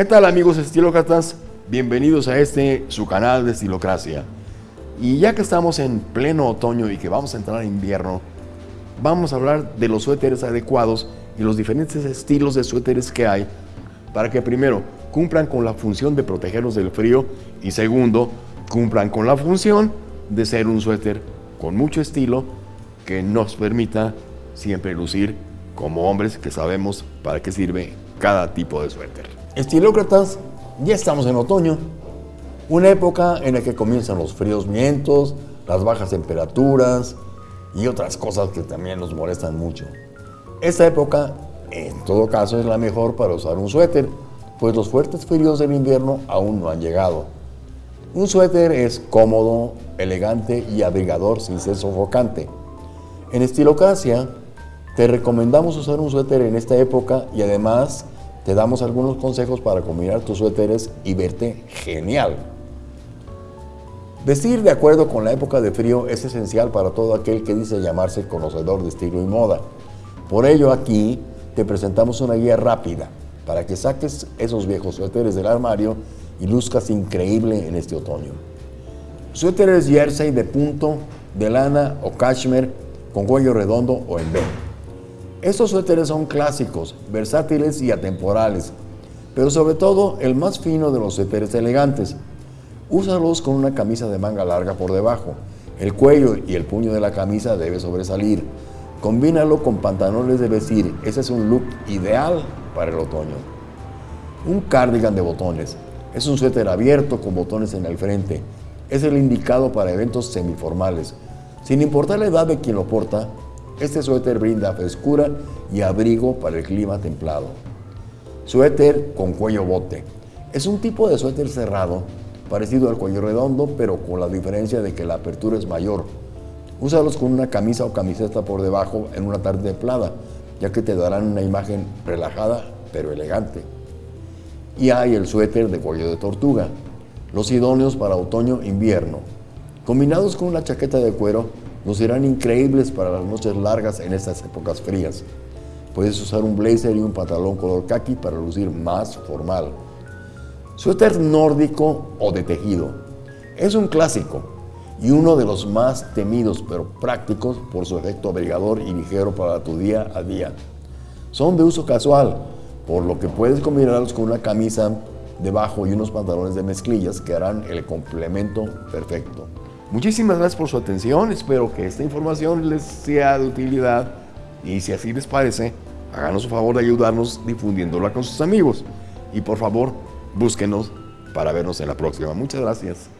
¿Qué tal amigos estilócratas? Bienvenidos a este, su canal de Estilocracia. Y ya que estamos en pleno otoño y que vamos a entrar a invierno, vamos a hablar de los suéteres adecuados y los diferentes estilos de suéteres que hay para que primero cumplan con la función de protegernos del frío y segundo, cumplan con la función de ser un suéter con mucho estilo que nos permita siempre lucir como hombres que sabemos para qué sirve cada tipo de suéter. Estilócratas, ya estamos en otoño, una época en la que comienzan los fríos vientos, las bajas temperaturas y otras cosas que también nos molestan mucho. Esta época, en todo caso, es la mejor para usar un suéter, pues los fuertes fríos del invierno aún no han llegado. Un suéter es cómodo, elegante y abrigador sin ser sofocante. En Estilocracia te recomendamos usar un suéter en esta época y además te damos algunos consejos para combinar tus suéteres y verte genial. Vestir de acuerdo con la época de frío es esencial para todo aquel que dice llamarse conocedor de estilo y moda. Por ello aquí te presentamos una guía rápida para que saques esos viejos suéteres del armario y luzcas increíble en este otoño. Suéteres jersey de punto, de lana o cashmere con cuello redondo o en. Estos suéteres son clásicos, versátiles y atemporales, pero sobre todo el más fino de los suéteres elegantes. Úsalos con una camisa de manga larga por debajo. El cuello y el puño de la camisa debe sobresalir. Combínalo con pantalones de vestir. Ese es un look ideal para el otoño. Un cardigan de botones. Es un suéter abierto con botones en el frente. Es el indicado para eventos semiformales. Sin importar la edad de quien lo porta, este suéter brinda frescura y abrigo para el clima templado. Suéter con cuello bote. Es un tipo de suéter cerrado, parecido al cuello redondo, pero con la diferencia de que la apertura es mayor. Úsalos con una camisa o camiseta por debajo en una tarde templada, ya que te darán una imagen relajada pero elegante. Y hay el suéter de cuello de tortuga, los idóneos para otoño-invierno. Combinados con una chaqueta de cuero, lucirán increíbles para las noches largas en estas épocas frías. Puedes usar un blazer y un pantalón color khaki para lucir más formal. Suéter nórdico o de tejido. Es un clásico y uno de los más temidos pero prácticos por su efecto abrigador y ligero para tu día a día. Son de uso casual, por lo que puedes combinarlos con una camisa debajo y unos pantalones de mezclillas que harán el complemento perfecto. Muchísimas gracias por su atención, espero que esta información les sea de utilidad y si así les parece, háganos el favor de ayudarnos difundiéndola con sus amigos y por favor, búsquenos para vernos en la próxima. Muchas gracias.